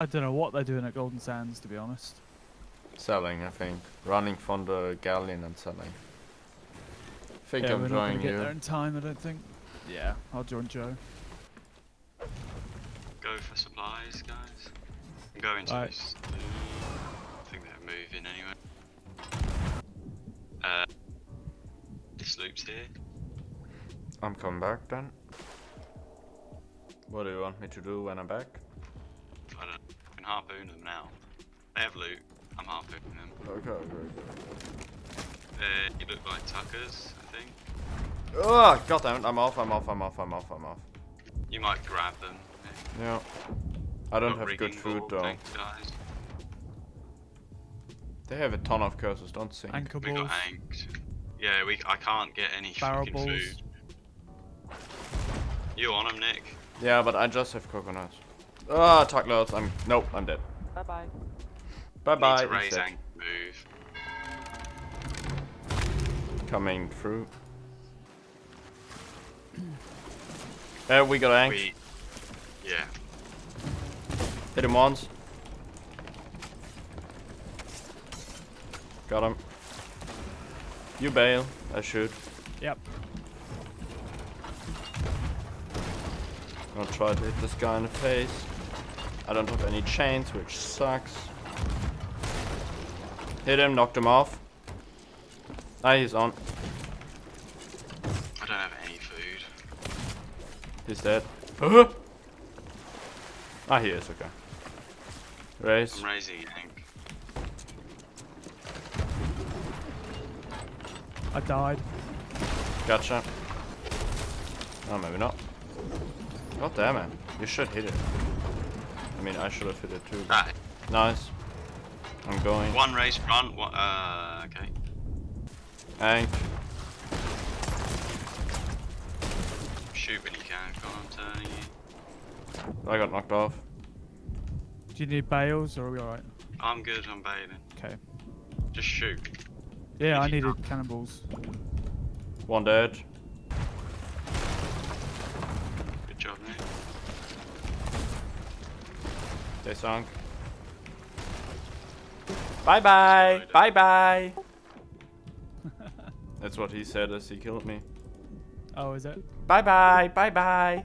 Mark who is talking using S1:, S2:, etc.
S1: I don't know what they're doing at Golden Sands, to be honest.
S2: Selling, I think. Running from the galleon and selling. I think
S1: yeah,
S2: I'm
S1: we're not gonna
S2: joining
S1: get there in time, I don't think. Yeah, I'll join Joe.
S3: Go for supplies, guys. I'm going to
S1: Right.
S3: this. uh, I think they're moving anyway. Uh, this loop's here.
S2: I'm coming back then. What do you want me to do when I'm back?
S3: Harpoon them now. They have loot. I'm harpooning them.
S2: Okay, okay.
S3: Uh, you look like Tuckers, I think.
S2: Oh, god damn it, I'm off, I'm off, I'm off, I'm off, I'm off.
S3: You might grab them.
S2: Yeah. I don't
S3: Got
S2: have good food
S3: ball,
S2: though.
S3: Thanks, guys.
S2: They have a ton of curses, don't sink.
S1: Anchor
S3: We
S1: balls.
S3: got anked. Yeah, we. I can't get any
S1: Barrel
S3: fucking
S1: balls.
S3: food. You on them, Nick?
S2: Yeah, but I just have coconuts. Ah, oh, loads. I'm nope, I'm dead.
S4: Bye bye.
S2: Bye
S3: Need
S2: bye.
S3: to raise
S2: instead.
S3: move.
S2: Coming through. Uh, we got ank.
S3: We. Yeah.
S2: Hit him once. Got him. You bail. I shoot.
S1: Yep.
S2: I'll try to hit this guy in the face. I don't have any chains, which sucks. Hit him, knocked him off. Ah, he's on.
S3: I don't have any food.
S2: He's dead. Uh-huh. ah, he is, okay. Raise.
S3: I'm raising ank.
S1: I died.
S2: Gotcha. Oh, maybe not. God damn it. You should hit it. I mean, I should have hit it too. but-
S3: Ah,
S2: Nice. I'm going.
S3: one race front. One, uh, okay.
S2: Ank.
S3: Shoot when you can. Come on, turning you.
S2: I got knocked off.
S1: Do you need bales or are we alright?
S3: I'm good. I'm bailing.
S1: Okay.
S3: Just shoot.
S1: Yeah,
S3: If
S1: I
S3: you
S1: needed cannonballs.
S2: One dead. They sunk. Bye bye. Bye bye. That's what he said as he killed me.
S1: Oh, is it?
S2: Bye bye. Bye bye.